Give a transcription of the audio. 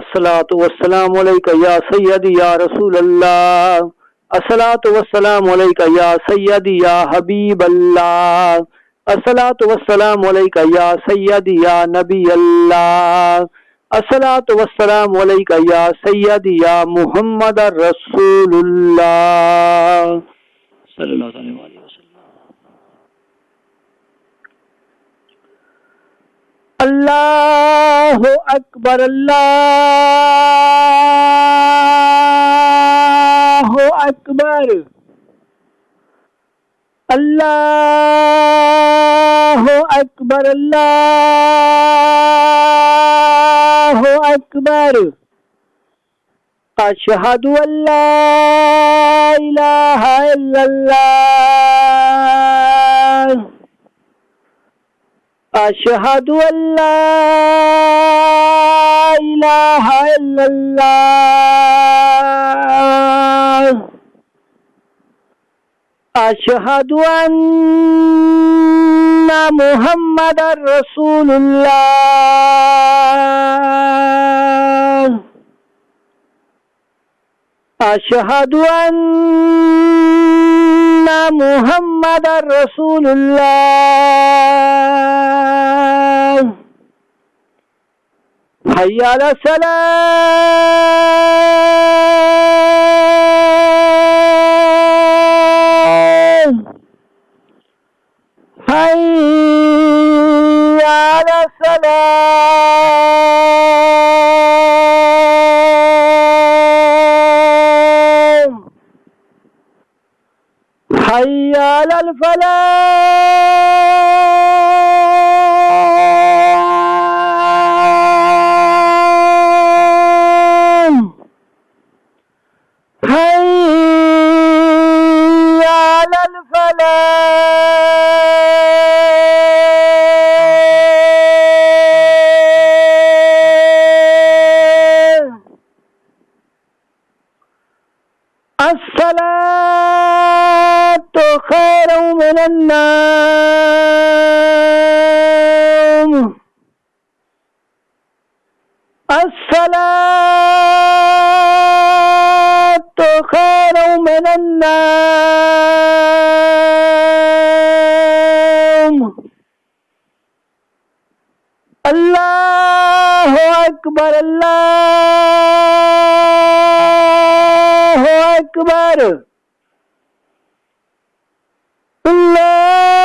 السلاۃ والسلام علیکہ یا سید یا رسول اللہ السلاۃ والسلام علیکہ یا سید یا حبیب اللہ السلاۃ والسلام علیکہ یا سید یا نبی اللہ السلاۃ علیکہ یا سید یا محمد رسول اللہ صلی اللہ علیہ وسلم. اللہ الله أكبر الله أكبر. الله أكبر الله أكبر. أشهد أن لا إله إلا الله. أشهد أن لا إلا الله. أشهد أن محمد رسول الله. أشهد أن محمد رسول الله. هيا على سلام حي على سلام حي على الصلاة خير من النوم. الصلاة خير من النوم. الله أكبر الله أكبر. love.